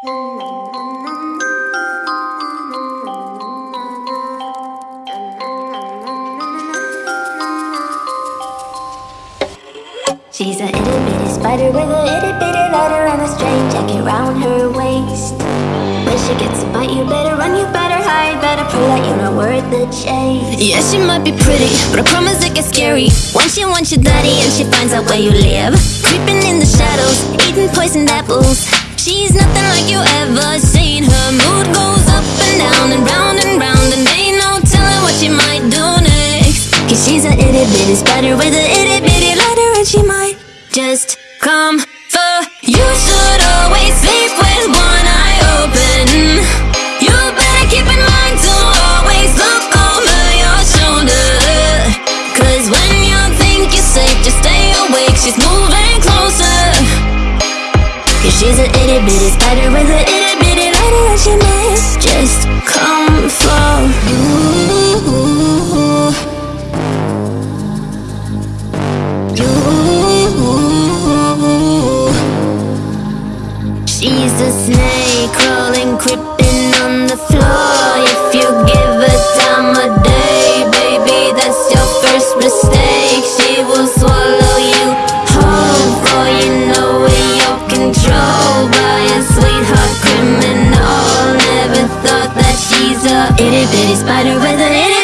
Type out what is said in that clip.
She's a itty bitty spider with a itty bitty lighter and a straight jacket round her waist. When she gets a bite, you better run, you better hide, better pray that you're not worth the chase. Yeah, she might be pretty, but I promise it gets scary. Once she wants your daddy and she finds out where you live. Creeping in the shadows, eating poisoned apples. She's a itty bitty spider with a itty bitty lighter and she might just come for you. Should always sleep with one eye open. You better keep in mind to always look over your shoulder. Cause when you think you're safe, just stay awake. She's moving closer. Cause she's a itty bitty spider with a itty bitty She's a snake crawling, creeping on the floor. If you give her time a day, baby, that's your first mistake. She will swallow you whole, for you know in your control. By a sweetheart criminal Never thought that she's a itty bitty spider with an itty